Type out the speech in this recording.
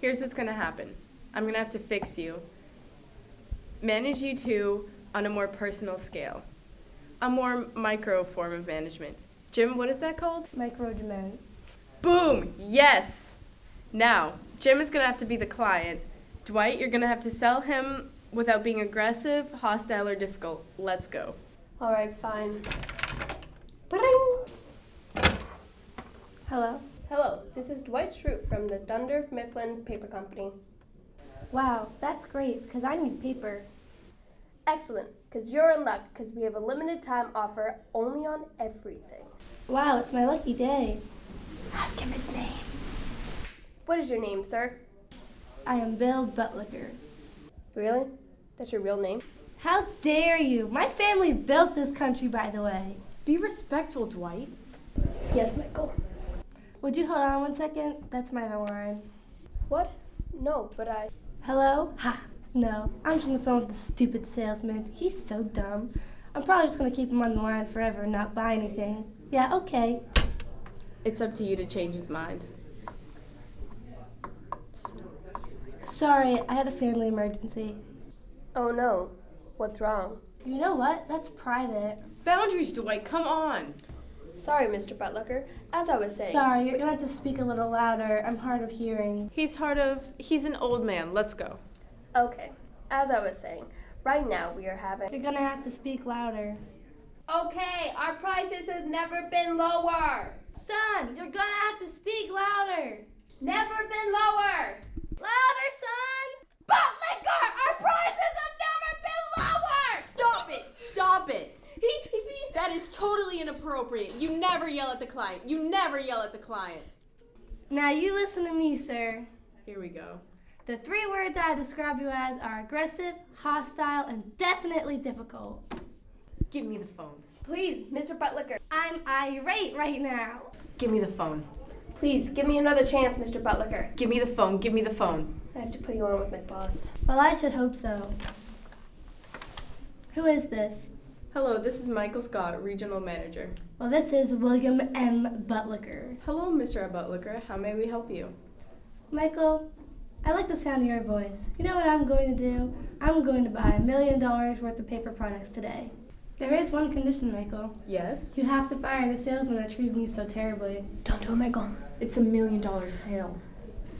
Here's what's gonna happen. I'm gonna have to fix you. Manage you two on a more personal scale. A more micro form of management. Jim, what is that called? Micromanagement. Boom! Yes! Now, Jim is gonna have to be the client. Dwight, you're gonna have to sell him without being aggressive, hostile, or difficult. Let's go. All right, fine. Hello. Hello, this is Dwight Schrute from the Dunder Mifflin Paper Company. Wow, that's great because I need paper. Excellent, because you're in luck, because we have a limited time offer only on everything. Wow, it's my lucky day. Ask him his name. What is your name, sir? I am Bill Buttlicker. Really? That's your real name? How dare you? My family built this country, by the way. Be respectful, Dwight. Yes, Michael. Would you hold on one second? That's my line. What? No, but I. Hello? Ha! No, I'm just on the phone with the stupid salesman. He's so dumb. I'm probably just gonna keep him on the line forever and not buy anything. Yeah, okay. It's up to you to change his mind. Sorry, I had a family emergency. Oh no. What's wrong? You know what? That's private. Boundaries, Dwight, come on! Sorry, Mr. Buttlicker. As I was saying. Sorry, you're gonna have to speak a little louder. I'm hard of hearing. He's hard of. He's an old man. Let's go. Okay. As I was saying, right now we are having. You're gonna have to speak louder. Okay, our prices have never been lower. Son, you're gonna have to speak louder. Never been lower. Louder, son! Buttlicker, our prices have never been lower. Stop it! Stop it! He, he, he. That is totally inappropriate. You never yell at the client. You never yell at the client. Now you listen to me, sir. Here we go. The three words I describe you as are aggressive, hostile, and definitely difficult. Give me the phone. Please, Mr. Buttlicker. I'm irate right now. Give me the phone. Please, give me another chance, Mr. Buttlicker. Give me the phone. Give me the phone. I have to put you on with my boss. Well, I should hope so. Who is this? Hello, this is Michael Scott, Regional Manager. Well, this is William M. Buttlicker. Hello, Mr. Buttlicker. How may we help you? Michael, I like the sound of your voice. You know what I'm going to do? I'm going to buy a million dollars worth of paper products today. There is one condition, Michael. Yes? You have to fire the salesman that treated me so terribly. Don't do it, Michael. It's a million dollar sale.